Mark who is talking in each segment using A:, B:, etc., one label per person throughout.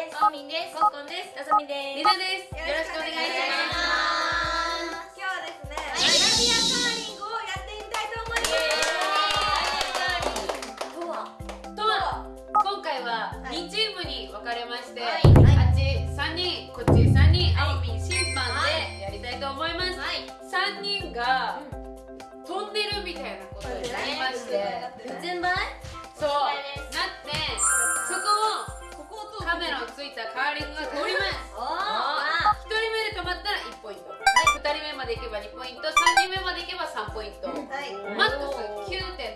A: です。あみんです。コッコンです。あさみです。
B: りなです。よろしくお願いします。
C: 今日はですね、アラビアカーリングをやってみたいと思います。
A: とは
B: とは今回は2チームに分かれまして、
A: はい。
B: あっち3人こっち3人あおみん審判でやりたいと思います、
A: はい。
B: 3人が飛ん。でるみたいなことになりまして、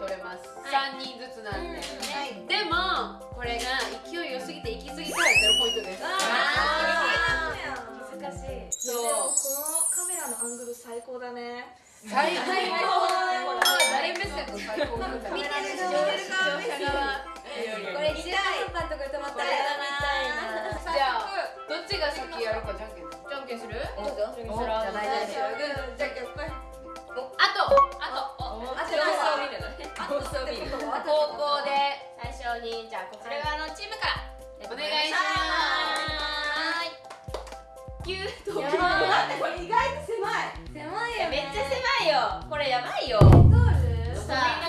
B: 取れます、
A: はい。
B: 3人ずつなんで、
C: はい。
B: でもこれが勢い良すぎて行き過ぎたら0ポイントです。
A: あ
C: 難しい
B: そう。
C: このカメラのアングル最高だね。
B: 最高。誰目線の最高。なん。だ
C: 見てる
B: 視
C: 側。
B: 聴者側。
A: これと止まったらやだな
B: じゃあどっちが先やるかじゃんけん。
A: じゃんけんする
B: お
A: じゃんけんする
B: おじゃあ大丈夫
C: じゃんけんぽい
B: あとあとお
C: あと
A: 様子を見るのね様子を
C: れ
A: やばいよ。さあ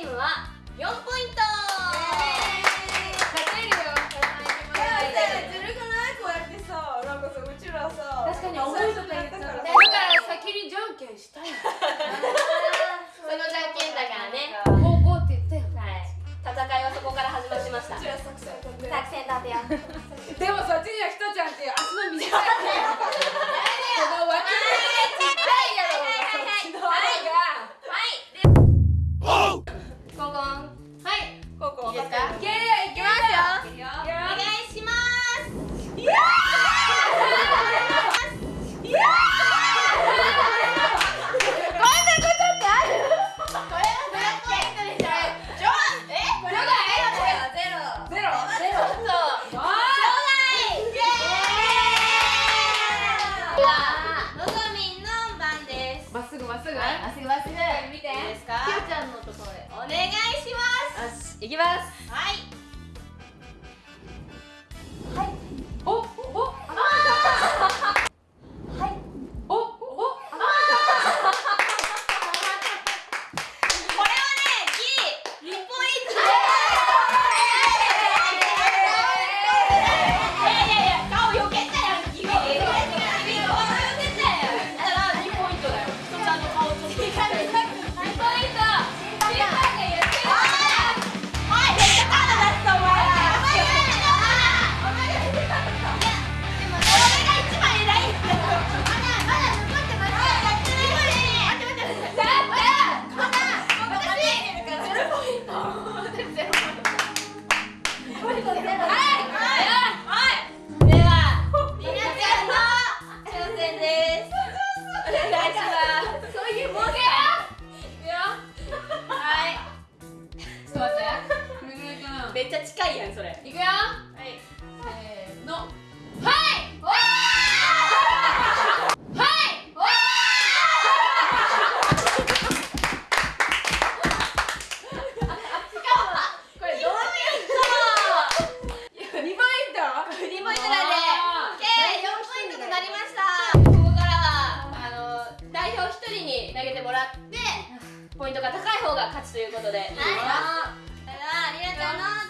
A: チームは4ポイント。
B: 勝てるよ。
C: ずるくないこうやってさなんかさうちらさ
A: 確かに重いとか言った
C: からだ
B: から先にじゃんけんしたい
A: そのじゃんけんだからね
B: 高校って言ったよ
A: はい戦いはそこから始まりました
C: 作戦立て
A: よ願いします。よしいき
B: ます。
A: はいっ
B: ちゃ
A: 近いやん
B: それ。いくよ。
A: はい。
B: せ
A: ーの。はい。ポイントが高い。方が勝ちとい。う
B: こと
A: でい。
B: い。ですか、は、
A: りな